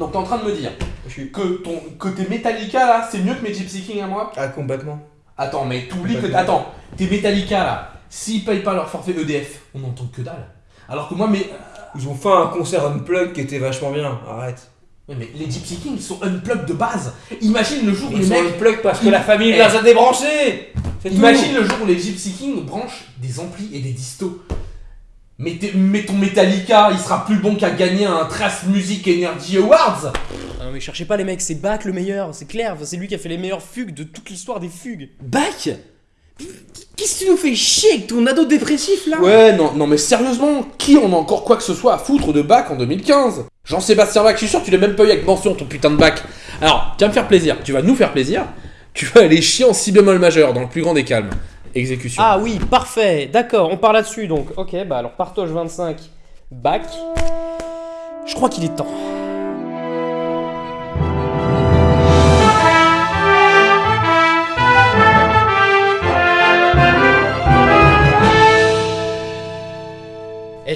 Donc t'es en train de me dire que ton que tes Metallica là, c'est mieux que mes Gypsy King à moi? Ah, complètement. Attends, mais t'oublies que. Attends, tes Metallica là, s'ils payent pas leur forfait EDF, on n'entend que dalle. Alors que moi, mais. Ils ont fait un concert unplug qui était vachement bien. Arrête. Mais les Gypsy King ils sont unplugged de base. Imagine le jour où Ils les sont mecs. unplug parce que la famille Eh. les a débranchés. Imagine le jour où les Gypsy King branchent des amplis et des distos. Mais, ton Metallica, il sera plus bon qu'à gagner un Trace Music Energy Awards Ah non mais cherchez pas les mecs, c'est Bach le meilleur, c'est clair, c'est lui qui a fait les meilleures fugues de toute l'histoire des fugues. Bach Qu'est-ce que tu nous fais chier avec ton ado dépressif là? Ouais, non, non mais sérieusement, qui en a encore quoi que ce soit à foutre de Bach en 2015 Jean-Sébastien Bach, je suis sûr que tu l'as même pas eu avec mention ton putain de Bach. Alors, tu vas me faire plaisir, tu vas nous faire plaisir, tu vas aller chier en si bémol majeur dans le plus grand des calmes. Exécution. Ah oui, parfait, d'accord, on part là-dessus donc. Ok, bah alors partage 25, Bach. Je crois qu'il est temps.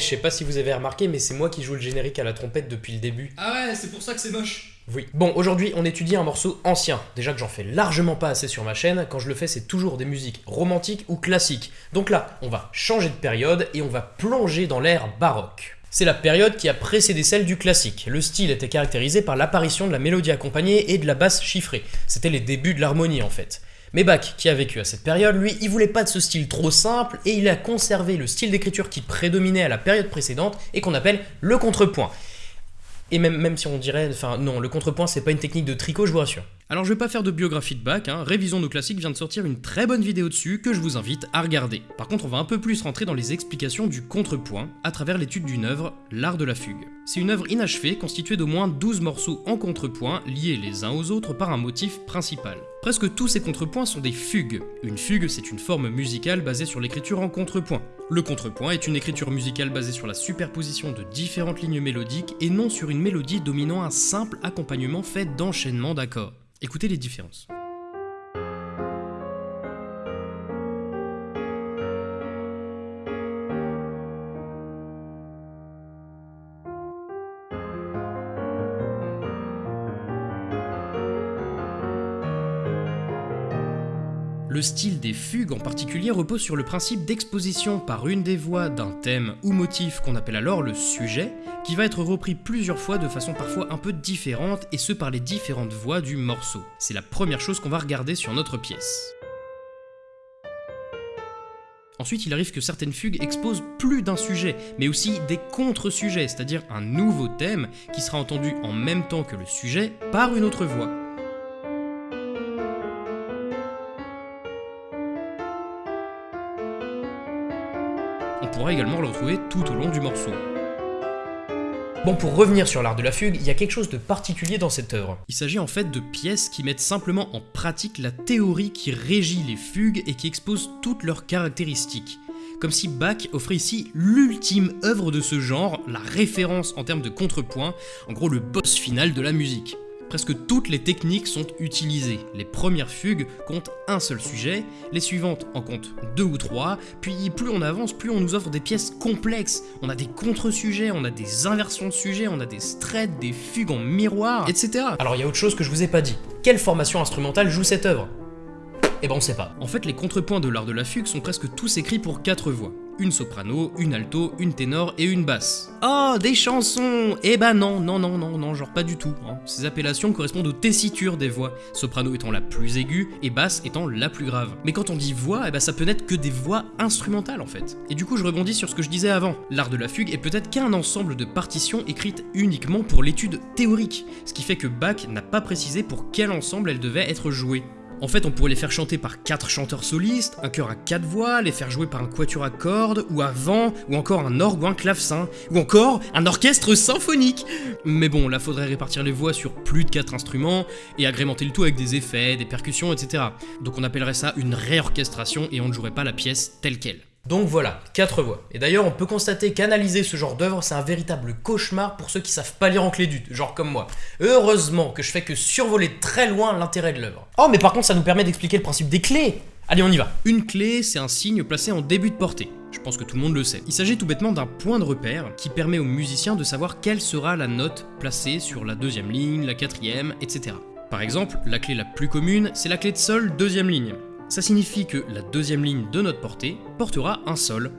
Je sais pas si vous avez remarqué, mais c'est moi qui joue le générique à la trompette depuis le début. Ah ouais, c'est pour ça que c'est moche. Oui. Bon, aujourd'hui, on étudie un morceau ancien. Déjà que j'en fais largement pas assez sur ma chaîne, quand je le fais, c'est toujours des musiques romantiques ou classiques. Donc là, on va changer de période et on va plonger dans l'ère baroque. C'est la période qui a précédé celle du classique. Le style était caractérisé par l'apparition de la mélodie accompagnée et de la basse chiffrée. C'était les débuts de l'harmonie en fait. Mais Bach, qui a vécu à cette période, lui, il voulait pas de ce style trop simple et il a conservé le style d'écriture qui prédominait à la période précédente et qu'on appelle le contrepoint. Et même, même si on dirait, enfin non, le contrepoint c'est pas une technique de tricot, je vous rassure. Alors je vais pas faire de biographie de Bach, hein. Révision nos classiques vient de sortir une très bonne vidéo dessus que je vous invite à regarder. Par contre on va un peu plus rentrer dans les explications du contrepoint à travers l'étude d'une œuvre, l'art de la fugue. C'est une œuvre inachevée constituée d'au moins 12 morceaux en contrepoint liés les uns aux autres par un motif principal. Presque tous ces contrepoints sont des fugues. Une fugue, c'est une forme musicale basée sur l'écriture en contrepoint. Le contrepoint est une écriture musicale basée sur la superposition de différentes lignes mélodiques et non sur une mélodie dominant un simple accompagnement fait d'enchaînements d'accords. Écoutez les différences. Style des fugues en particulier repose sur le principe d'exposition par une des voix d'un thème ou motif qu'on appelle alors le sujet, qui va être repris plusieurs fois de façon parfois un peu différente et ce par les différentes voix du morceau. C'est la première chose qu'on va regarder sur notre pièce. Ensuite, il arrive que certaines fugues exposent plus d'un sujet, mais aussi des contre-sujets, c'est-à-dire un nouveau thème qui sera entendu en même temps que le sujet par une autre voix. Pourra également le retrouver tout au long du morceau. Bon, pour revenir sur l'art de la fugue, il y a quelque chose de particulier dans cette œuvre. Il s'agit en fait de pièces qui mettent simplement en pratique la théorie qui régit les fugues et qui expose toutes leurs caractéristiques. Comme si Bach offrait ici l'ultime œuvre de ce genre, la référence en termes de contrepoint, en gros le boss final de la musique. Presque toutes les techniques sont utilisées. Les premières fugues comptent un seul sujet, les suivantes en comptent deux ou trois, puis plus on avance, plus on nous offre des pièces complexes. On a des contre-sujets, on a des inversions de sujets, on a des straits, des fugues en miroir, etc. Alors il y a autre chose que je vous ai pas dit. Quelle formation instrumentale joue cette œuvre? Eh ben on sait pas. En fait, les contrepoints de l'art de la fugue sont presque tous écrits pour quatre voix. Une soprano, une alto, une ténor et une basse. Oh, des chansons Eh ben non, non, non, non, non, genre pas du tout. hein. Ces appellations correspondent aux tessitures des voix, soprano étant la plus aiguë et basse étant la plus grave. Mais quand on dit voix, eh ben ça peut n'être que des voix instrumentales en fait. Et du coup, je rebondis sur ce que je disais avant. L'art de la fugue est peut-être qu'un ensemble de partitions écrites uniquement pour l'étude théorique, ce qui fait que Bach n'a pas précisé pour quel ensemble elles devaient être jouées. En fait, on pourrait les faire chanter par quatre chanteurs solistes, un chœur à quatre voix, les faire jouer par un quatuor à cordes, ou à vent, ou encore un orgue ou un clavecin, ou encore un orchestre symphonique. Mais bon, là faudrait répartir les voix sur plus de quatre instruments et agrémenter le tout avec des effets, des percussions, etc. Donc on appellerait ça une réorchestration et on ne jouerait pas la pièce telle qu'elle. Donc voilà, quatre voix. Et d'ailleurs, on peut constater qu'analyser ce genre d'œuvre, c'est un véritable cauchemar pour ceux qui savent pas lire en clé d'ut, genre comme moi. Heureusement que je fais que survoler très loin l'intérêt de l'œuvre. Oh, mais par contre, ça nous permet d'expliquer le principe des clés Allez, on y va. Une clé, c'est un signe placé en début de portée. Je pense que tout le monde le sait. Il s'agit tout bêtement d'un point de repère qui permet au musicien de savoir quelle sera la note placée sur la deuxième ligne, la quatrième, etc. Par exemple, la clé la plus commune, c'est la clé de sol deuxième ligne. Ça signifie que la deuxième ligne de notre portée portera un sol.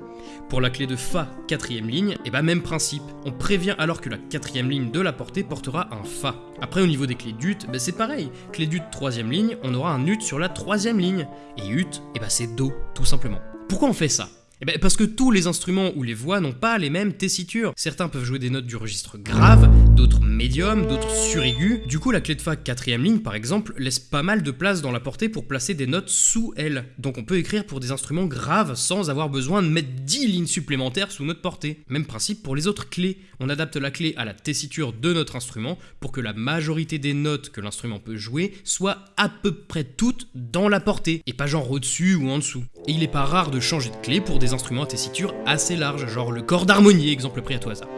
Pour la clé de Fa quatrième ligne, et bah même principe. On prévient alors que la quatrième ligne de la portée portera un Fa. Après au niveau des clés d'ut, bah c'est pareil. Clé d'ut troisième ligne, on aura un ut sur la troisième ligne. Et ut, et bah c'est Do, tout simplement. Pourquoi on fait ça? Eh ben parce que tous les instruments ou les voix n'ont pas les mêmes tessitures. Certains peuvent jouer des notes du registre grave, d'autres médium, d'autres suraigus. Du coup, la clé de fa quatrième ligne, par exemple, laisse pas mal de place dans la portée pour placer des notes sous elle. Donc on peut écrire pour des instruments graves sans avoir besoin de mettre 10 lignes supplémentaires sous notre portée. Même principe pour les autres clés. On adapte la clé à la tessiture de notre instrument pour que la majorité des notes que l'instrument peut jouer soient à peu près toutes dans la portée, et pas genre au-dessus ou en dessous. Et il est pas rare de changer de clé pour des instruments à tessiture assez large, genre le corps d'harmonie, exemple pris à tout hasard.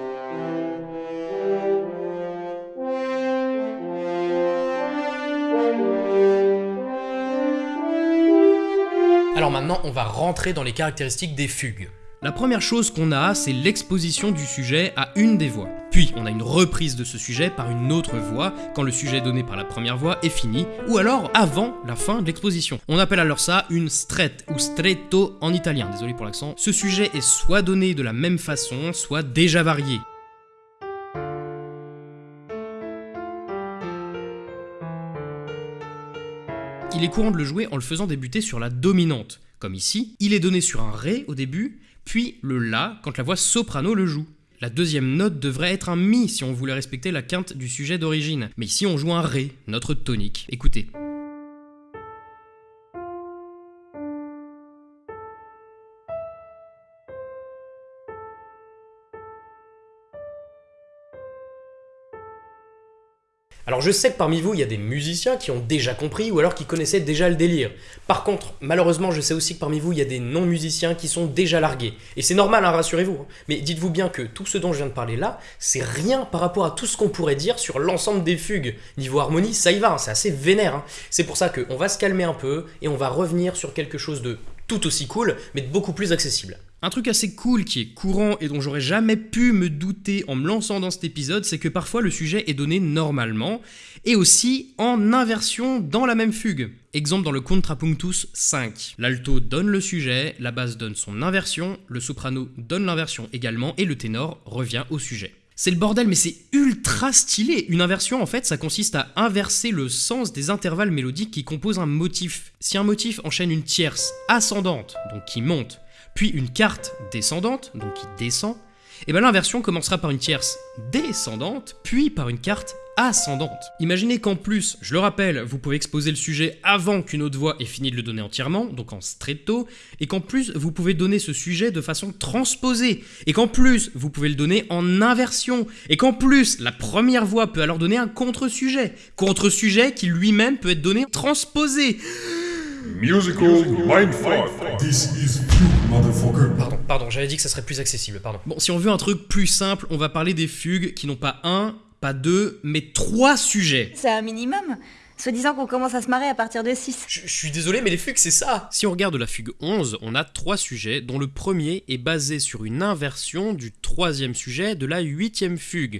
Alors maintenant, on va rentrer dans les caractéristiques des fugues. La première chose qu'on a, c'est l'exposition du sujet à une des voix. Puis, on a une reprise de ce sujet par une autre voix quand le sujet donné par la première voix est fini, ou alors avant la fin de l'exposition. On appelle alors ça une strette ou stretto en italien, désolé pour l'accent. Ce sujet est soit donné de la même façon, soit déjà varié. Il est courant de le jouer en le faisant débuter sur la dominante. Comme ici, il est donné sur un Ré au début, puis le La quand la voix soprano le joue. La deuxième note devrait être un Mi si on voulait respecter la quinte du sujet d'origine. Mais ici on joue un Ré, notre tonique. Écoutez. Alors je sais que parmi vous, il y a des musiciens qui ont déjà compris ou alors qui connaissaient déjà le délire. Par contre, malheureusement, je sais aussi que parmi vous, il y a des non-musiciens qui sont déjà largués. Et c'est normal, hein, rassurez-vous. hein. Mais dites-vous bien que tout ce dont je viens de parler là, c'est rien par rapport à tout ce qu'on pourrait dire sur l'ensemble des fugues. Niveau harmonie, ça y va, hein, c'est assez vénère. hein. C'est pour ça qu'on va se calmer un peu et on va revenir sur quelque chose de tout aussi cool, mais de beaucoup plus accessible. Un truc assez cool qui est courant et dont j'aurais jamais pu me douter en me lançant dans cet épisode, c'est que parfois le sujet est donné normalement et aussi en inversion dans la même fugue. Exemple dans le Contrapunctus 5. L'alto donne le sujet, la basse donne son inversion, le soprano donne l'inversion également et le ténor revient au sujet. C'est le bordel, mais c'est ultra stylé. Une inversion, en fait, ça consiste à inverser le sens des intervalles mélodiques qui composent un motif. Si un motif enchaîne une tierce ascendante, donc qui monte, puis une quarte descendante, donc qui descend, et bien l'inversion commencera par une tierce descendante, puis par une quarte ascendante. Imaginez qu'en plus, je le rappelle, vous pouvez exposer le sujet avant qu'une autre voix ait fini de le donner entièrement, donc en stretto, et qu'en plus, vous pouvez donner ce sujet de façon transposée, et qu'en plus, vous pouvez le donner en inversion, et qu'en plus, la première voix peut alors donner un contre-sujet, contre-sujet qui lui-même peut être donné transposé. Musical Mindfuck. This is. Pardon, j'avais dit que ça serait plus accessible, pardon. Bon, si on veut un truc plus simple, on va parler des fugues qui n'ont pas un, pas deux, mais trois sujets. C'est un minimum. Soi-disant qu'on commence à se marrer à partir de 6. Je, je suis désolé, mais les fugues, c'est ça Si on regarde la fugue 11, on a trois sujets, dont le premier est basé sur une inversion du troisième sujet de la huitième fugue.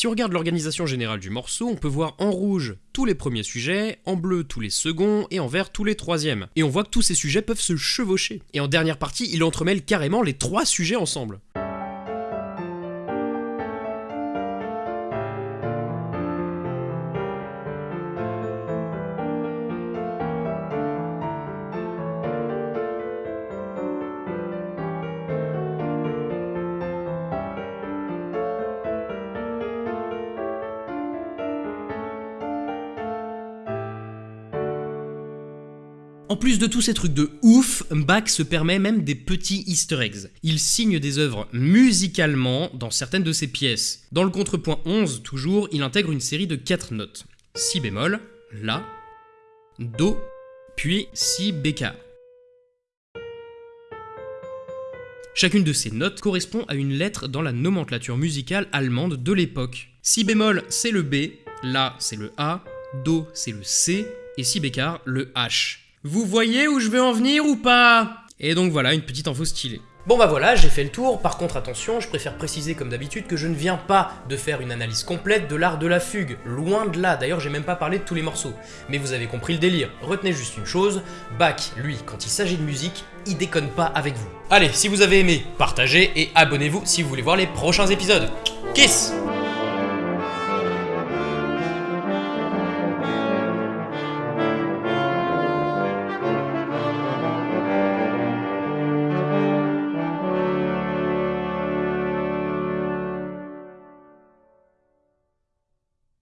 Si on regarde l'organisation générale du morceau, on peut voir en rouge tous les premiers sujets, en bleu tous les seconds et en vert tous les troisièmes. Et on voit que tous ces sujets peuvent se chevaucher. Et en dernière partie, il entremêle carrément les trois sujets ensemble. En plus de tous ces trucs de ouf, Bach se permet même des petits easter eggs. Il signe des œuvres musicalement dans certaines de ses pièces. Dans le contrepoint 11, toujours, il intègre une série de 4 notes. Si bémol, La, Do, puis Si bécard. Chacune de ces notes correspond à une lettre dans la nomenclature musicale allemande de l'époque. Si bémol, c'est le B, La, c'est le A, Do, c'est le C, et Si bécard, le H. Vous voyez où je veux en venir ou pas? Et donc voilà, une petite info stylée. Bon bah voilà, j'ai fait le tour. Par contre, attention, je préfère préciser comme d'habitude que je ne viens pas de faire une analyse complète de l'art de la fugue. Loin de là, d'ailleurs j'ai même pas parlé de tous les morceaux. Mais vous avez compris le délire. Retenez juste une chose, Bach, lui, quand il s'agit de musique, il déconne pas avec vous. Allez, si vous avez aimé, partagez et abonnez-vous si vous voulez voir les prochains épisodes. Kiss